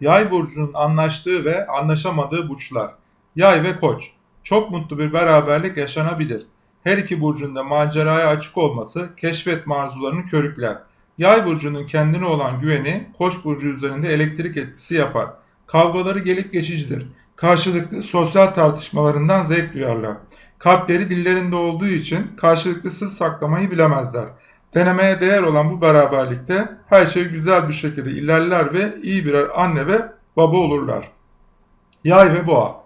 Yay burcunun anlaştığı ve anlaşamadığı burçlar. Yay ve Koç. Çok mutlu bir beraberlik yaşanabilir. Her iki burcun da maceraya açık olması keşfetme arzularını körükler. Yay burcunun kendine olan güveni Koç burcu üzerinde elektrik etkisi yapar. Kavgaları gelip geçicidir. Karşılıklı sosyal tartışmalarından zevk duyarlar. Kalpleri dillerinde olduğu için karşılıklı sır saklamayı bilemezler. Denemeye değer olan bu beraberlikte her şey güzel bir şekilde ilerler ve iyi birer anne ve baba olurlar. Yay ve Boğa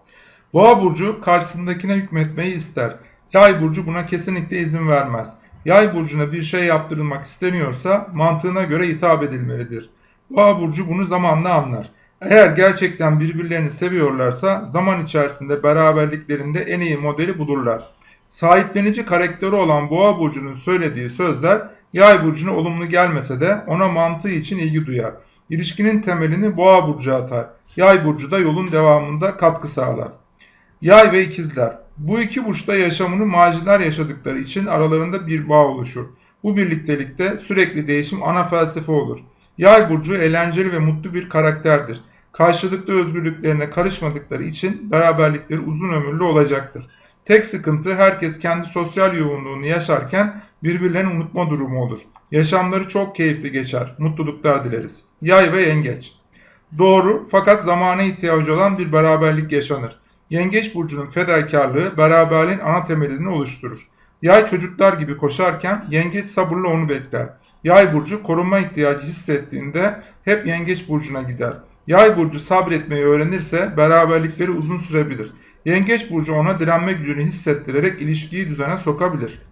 Boğa burcu karşısındakine hükmetmeyi ister. Yay burcu buna kesinlikle izin vermez. Yay burcuna bir şey yaptırılmak isteniyorsa mantığına göre hitap edilmelidir. Boğa burcu bunu zamanla anlar. Eğer gerçekten birbirlerini seviyorlarsa zaman içerisinde beraberliklerinde en iyi modeli bulurlar. Sahiplenici karakteri olan Boğa burcunun söylediği sözler Yay burcuna olumlu gelmese de ona mantığı için ilgi duyar. İlişkinin temelini Boğa burcu atar. Yay burcu da yolun devamında katkı sağlar. Yay ve ikizler. Bu iki burçta yaşamını maciler yaşadıkları için aralarında bir bağ oluşur. Bu birliktelikte sürekli değişim ana felsefe olur. Yay burcu eğlenceli ve mutlu bir karakterdir. Karşılıklı özgürlüklerine karışmadıkları için beraberlikleri uzun ömürlü olacaktır. Tek sıkıntı herkes kendi sosyal yoğunluğunu yaşarken birbirlerini unutma durumu olur. Yaşamları çok keyifli geçer. Mutluluklar dileriz. Yay ve yengeç. Doğru fakat zamana ihtiyacı olan bir beraberlik yaşanır. Yengeç burcunun fedakarlığı beraberliğin ana temelini oluşturur. Yay çocuklar gibi koşarken yengeç sabırla onu bekler. Yay burcu korunma ihtiyacı hissettiğinde hep yengeç burcuna gider. Yay burcu sabretmeyi öğrenirse beraberlikleri uzun sürebilir. Yengeç burcu ona direnme gücünü hissettirerek ilişkiyi düzene sokabilir.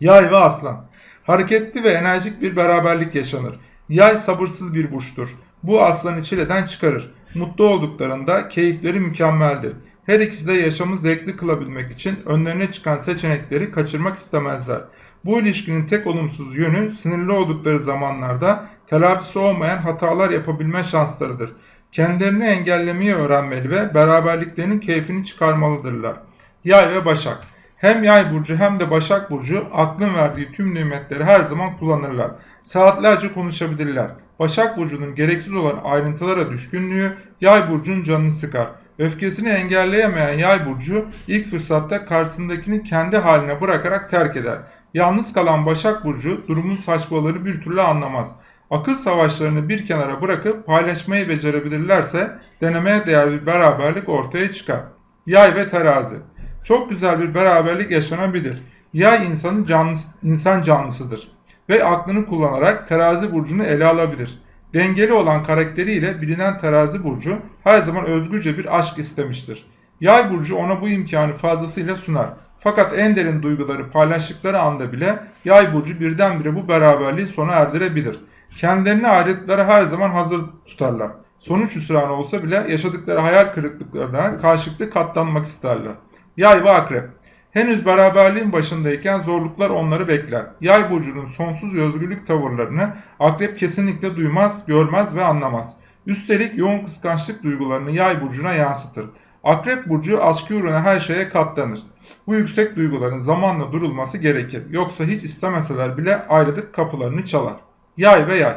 Yay ve aslan. Hareketli ve enerjik bir beraberlik yaşanır. Yay sabırsız bir burçtur. Bu aslanı çileden çıkarır. Mutlu olduklarında keyifleri mükemmeldir. Her ikisi de yaşamı zevkli kılabilmek için önlerine çıkan seçenekleri kaçırmak istemezler. Bu ilişkinin tek olumsuz yönü sinirli oldukları zamanlarda telafisi olmayan hatalar yapabilme şanslarıdır. Kendilerini engellemeyi öğrenmeli ve beraberliklerinin keyfini çıkarmalıdırlar. Yay ve Başak Hem Yay burcu hem de Başak burcu aklın verdiği tüm nimetleri her zaman kullanırlar. Saatlerce konuşabilirler. Başak burcunun gereksiz olan ayrıntılara düşkünlüğü Yay burcunun canını sıkar. Öfkesini engelleyemeyen Yay burcu ilk fırsatta karşısındakini kendi haline bırakarak terk eder. Yalnız kalan Başak burcu durumun saçmalığını bir türlü anlamaz. Akıl savaşlarını bir kenara bırakıp paylaşmayı becerebilirlerse denemeye değer bir beraberlik ortaya çıkar. Yay ve terazi. Çok güzel bir beraberlik yaşanabilir. Yay insanı canlı, insan canlısıdır ve aklını kullanarak terazi burcunu ele alabilir. Dengeli olan karakteriyle bilinen terazi burcu her zaman özgürce bir aşk istemiştir. Yay burcu ona bu imkanı fazlasıyla sunar. Fakat en derin duyguları paylaştıkları anda bile yay burcu birdenbire bu beraberliği sona erdirebilir. Kendilerini ayrıtları her zaman hazır tutarlar. Sonuç hüsranı olsa bile yaşadıkları hayal kırıklıklarına karşılıklı katlanmak isterler. Yay ve akrep. Henüz beraberliğin başındayken zorluklar onları bekler. Yay burcunun sonsuz özgürlük tavırlarını akrep kesinlikle duymaz, görmez ve anlamaz. Üstelik yoğun kıskançlık duygularını yay burcuna yansıtır. Akrep burcu aşkı uğruna her şeye katlanır. Bu yüksek duyguların zamanla durulması gerekir. Yoksa hiç istemeseler bile ayrılık kapılarını çalar. Yay ve yay.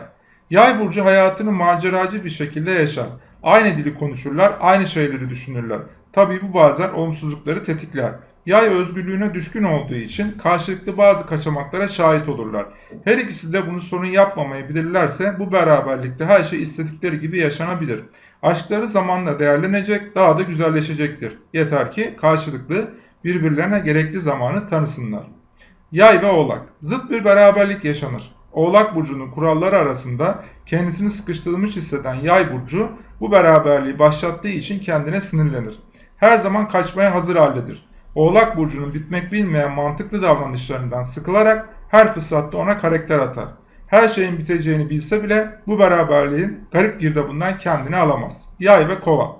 Yay burcu hayatını maceracı bir şekilde yaşar. Aynı dili konuşurlar, aynı şeyleri düşünürler. Tabii bu bazen olumsuzlukları tetikler. Yay özgürlüğüne düşkün olduğu için karşılıklı bazı kaçamaklara şahit olurlar. Her ikisi de bunu sorun yapmamayı bilirlerse bu beraberlikte her şey istedikleri gibi yaşanabilir. Aşkları zamanla değerlenecek, daha da güzelleşecektir. Yeter ki karşılıklı birbirlerine gerekli zamanı tanısınlar. Yay ve Oğlak Zıt bir beraberlik yaşanır. Oğlak Burcu'nun kuralları arasında kendisini sıkıştırılmış hisseden Yay Burcu bu beraberliği başlattığı için kendine sinirlenir. Her zaman kaçmaya hazır haldedir. Oğlak Burcu'nun bitmek bilmeyen mantıklı davranışlarından sıkılarak her fırsatta ona karakter atar. Her şeyin biteceğini bilse bile bu beraberliğin garip girdabından kendini alamaz. Yay ve Kova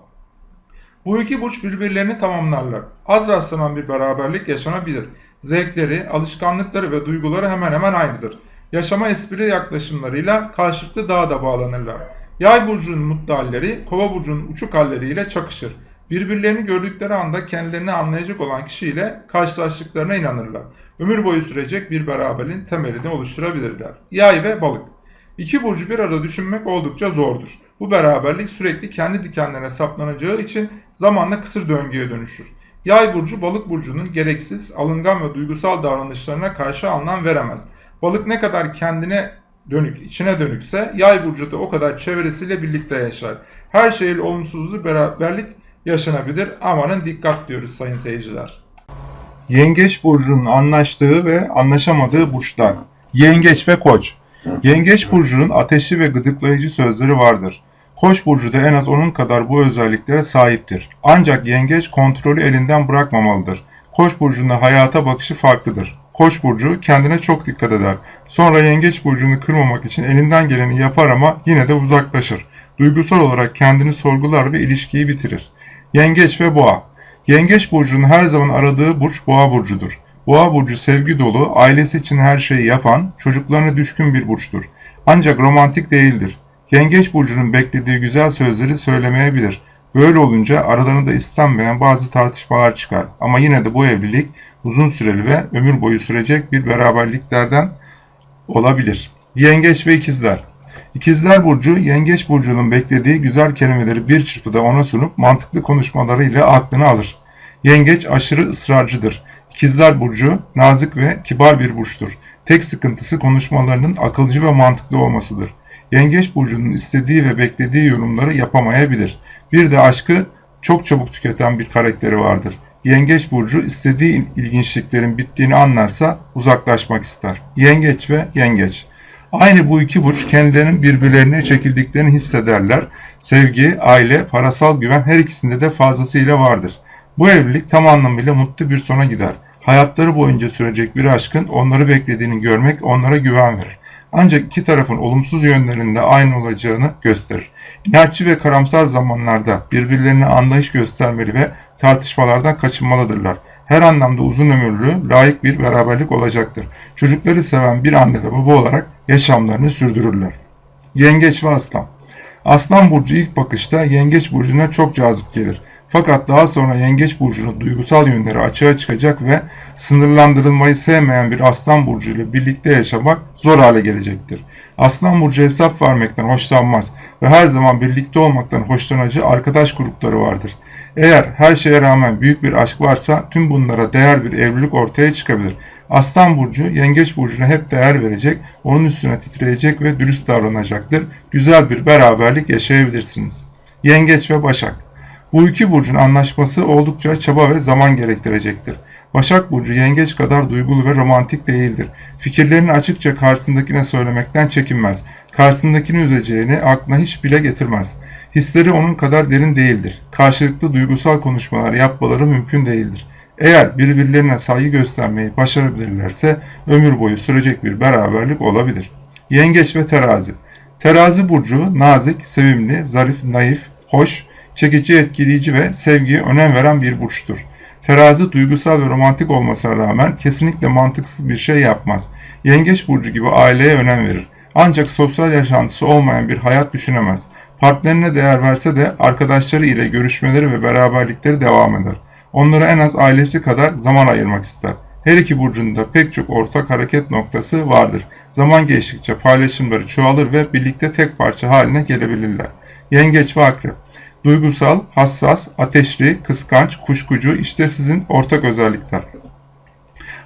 Bu iki burç birbirlerini tamamlarlar. Az rastlanan bir beraberlik yaşanabilir. Zevkleri, alışkanlıkları ve duyguları hemen hemen aynıdır. Yaşama espri yaklaşımlarıyla karşılıklı daha da bağlanırlar. Yay burcunun mutlu halleri, kova burcunun uçuk halleriyle çakışır. Birbirlerini gördükleri anda kendilerini anlayacak olan kişiyle karşılaştıklarına inanırlar. Ömür boyu sürecek bir beraberliğin temelini oluşturabilirler. Yay ve balık. İki burcu bir arada düşünmek oldukça zordur. Bu beraberlik sürekli kendi dikenlerine saplanacağı için zamanla kısır döngüye dönüşür. Yay burcu balık burcunun gereksiz, alıngan ve duygusal davranışlarına karşı anlam veremez. Balık ne kadar kendine dönük, içine dönükse yay burcu da o kadar çevresiyle birlikte yaşar. Her şeyin olumsuzluğu beraberlik yaşanabilir. Amanın dikkat diyoruz sayın seyirciler. Yengeç burcunun anlaştığı ve anlaşamadığı burçlar. Yengeç ve Koç. Yengeç burcunun ateşli ve gıdıklayıcı sözleri vardır. Koç burcu da en az onun kadar bu özelliklere sahiptir. Ancak yengeç kontrolü elinden bırakmamalıdır. Koç burcunda hayata bakışı farklıdır. Koç burcu kendine çok dikkat eder. Sonra yengeç burcunu kırmamak için elinden geleni yapar ama yine de uzaklaşır. Duygusal olarak kendini sorgular ve ilişkiyi bitirir. Yengeç ve Boğa Yengeç burcunun her zaman aradığı burç Boğa burcudur. Boğa burcu sevgi dolu, ailesi için her şeyi yapan, çocuklarına düşkün bir burçtur. Ancak romantik değildir. Yengeç burcunun beklediği güzel sözleri söylemeyebilir. Böyle olunca aralarında istenmeyen bazı tartışmalar çıkar. Ama yine de bu evlilik uzun süreli ve ömür boyu sürecek bir beraberliklerden olabilir. Yengeç ve ikizler İkizler Burcu, Yengeç Burcu'nun beklediği güzel kelimeleri bir çırpıda ona sunup mantıklı konuşmalarıyla aklını alır. Yengeç aşırı ısrarcıdır. İkizler Burcu, nazik ve kibar bir burçtur. Tek sıkıntısı konuşmalarının akılcı ve mantıklı olmasıdır. Yengeç Burcu'nun istediği ve beklediği yorumları yapamayabilir. Bir de aşkı çok çabuk tüketen bir karakteri vardır. Yengeç Burcu istediği ilginçliklerin bittiğini anlarsa uzaklaşmak ister. Yengeç ve Yengeç Aynı bu iki burç kendilerinin birbirlerine çekildiklerini hissederler. Sevgi, aile, parasal güven her ikisinde de fazlasıyla vardır. Bu evlilik tam anlamıyla mutlu bir sona gider. Hayatları boyunca sürecek bir aşkın onları beklediğini görmek onlara güven verir. Ancak iki tarafın olumsuz yönlerinde aynı olacağını gösterir. İnatçı ve karamsar zamanlarda birbirlerine anlayış göstermeli ve tartışmalardan kaçınmalıdırlar her anlamda uzun ömürlü, layık bir beraberlik olacaktır. Çocukları seven bir anne ve baba olarak yaşamlarını sürdürürler. Yengeç ve Aslan Aslan Burcu ilk bakışta Yengeç Burcu'na çok cazip gelir. Fakat daha sonra Yengeç Burcu'nun duygusal yönleri açığa çıkacak ve sınırlandırılmayı sevmeyen bir Aslan Burcu ile birlikte yaşamak zor hale gelecektir. Aslan Burcu hesap vermekten hoşlanmaz ve her zaman birlikte olmaktan hoşlanacağı arkadaş grupları vardır. Eğer her şeye rağmen büyük bir aşk varsa tüm bunlara değer bir evlilik ortaya çıkabilir. Aslan Burcu, Yengeç Burcu'na hep değer verecek, onun üstüne titreyecek ve dürüst davranacaktır. Güzel bir beraberlik yaşayabilirsiniz. Yengeç ve Başak Bu iki burcun anlaşması oldukça çaba ve zaman gerektirecektir. Başak Burcu yengeç kadar duygulu ve romantik değildir. Fikirlerini açıkça karşısındakine söylemekten çekinmez. Karşısındakini üzeceğini aklına hiç bile getirmez. Hisleri onun kadar derin değildir. Karşılıklı duygusal konuşmalar yapmaları mümkün değildir. Eğer birbirlerine saygı göstermeyi başarabilirlerse ömür boyu sürecek bir beraberlik olabilir. Yengeç ve Terazi Terazi burcu nazik, sevimli, zarif, naif, hoş, çekici, etkileyici ve sevgiye önem veren bir burçtur. Terazi duygusal ve romantik olmasına rağmen kesinlikle mantıksız bir şey yapmaz. Yengeç burcu gibi aileye önem verir. Ancak sosyal yaşantısı olmayan bir hayat düşünemez. Partnerine değer verse de arkadaşları ile görüşmeleri ve beraberlikleri devam eder. Onlara en az ailesi kadar zaman ayırmak ister. Her iki burcunda pek çok ortak hareket noktası vardır. Zaman geçtikçe paylaşımları çoğalır ve birlikte tek parça haline gelebilirler. Yengeç ve Akrep Duygusal, hassas, ateşli, kıskanç, kuşkucu işte sizin ortak özellikler.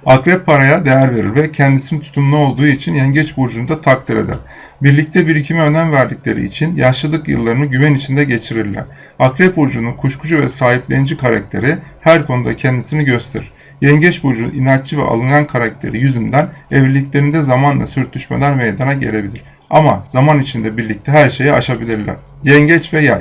Akrep paraya değer verir ve kendisinin tutumlu olduğu için yengeç burcunda takdir eder. Birlikte birikime önem verdikleri için yaşlılık yıllarını güven içinde geçirirler. Akrep burcunun kuşkucu ve sahiplenici karakteri her konuda kendisini gösterir. Yengeç burcunun inatçı ve alıngan karakteri yüzünden evliliklerinde zamanla sürtüşmeler meydana gelebilir. Ama zaman içinde birlikte her şeyi aşabilirler. Yengeç ve yay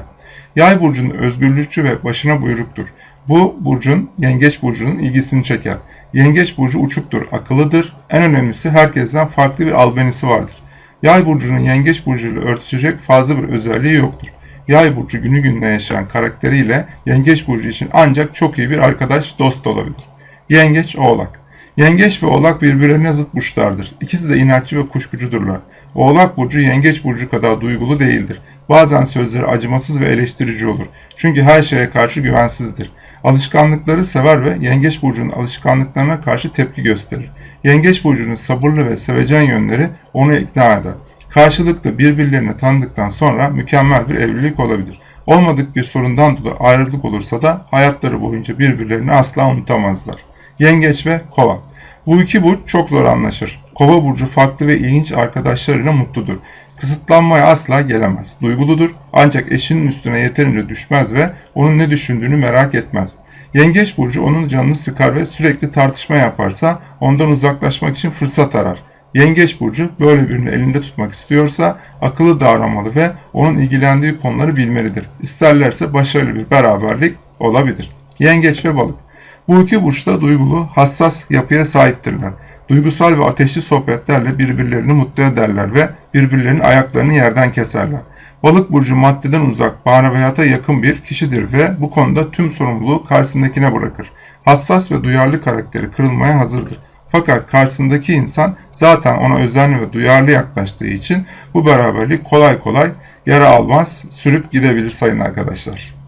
Yay burcunun özgürlükçü ve başına buyruktur. Bu burcun yengeç burcunun ilgisini çeker. Yengeç burcu uçuktur, akıllıdır. En önemlisi herkesten farklı bir albenisi vardır. Yay burcunun yengeç burcuyla örtüşecek fazla bir özelliği yoktur. Yay burcu günü gününe yaşayan karakteriyle yengeç burcu için ancak çok iyi bir arkadaş, dost olabilir. Yengeç, oğlak. Yengeç ve oğlak birbirlerine zıt burçlardır. İkisi de inatçı ve kuşkucudurlar. Oğlak burcu yengeç burcu kadar duygulu değildir. Bazen sözleri acımasız ve eleştirici olur. Çünkü her şeye karşı güvensizdir. Alışkanlıkları sever ve Yengeç Burcu'nun alışkanlıklarına karşı tepki gösterir. Yengeç Burcu'nun sabırlı ve sevecen yönleri onu ikna eder. Karşılıklı birbirlerini tanıdıktan sonra mükemmel bir evlilik olabilir. Olmadık bir sorundan dolayı ayrılık olursa da hayatları boyunca birbirlerini asla unutamazlar. Yengeç ve Kova Bu iki burç çok zor anlaşır. Kova burcu farklı ve ilginç arkadaşlarıyla mutludur. Kısıtlanmaya asla gelemez. Duyguludur ancak eşinin üstüne yeterince düşmez ve onun ne düşündüğünü merak etmez. Yengeç burcu onun canını sıkar ve sürekli tartışma yaparsa ondan uzaklaşmak için fırsat arar. Yengeç burcu böyle birini elinde tutmak istiyorsa akıllı davranmalı ve onun ilgilendiği konuları bilmelidir. İsterlerse başarılı bir beraberlik olabilir. Yengeç ve balık. Bu iki burç da duygulu, hassas yapıya sahiptirler. Duygusal ve ateşli sohbetlerle birbirlerini mutlu ederler ve birbirlerinin ayaklarını yerden keserler. Balık burcu maddeden uzak, maneviyata yakın bir kişidir ve bu konuda tüm sorumluluğu karşısındakine bırakır. Hassas ve duyarlı karakteri kırılmaya hazırdır. Fakat karşısındaki insan zaten ona özenli ve duyarlı yaklaştığı için bu beraberlik kolay kolay yara almaz, sürüp gidebilir sayın arkadaşlar.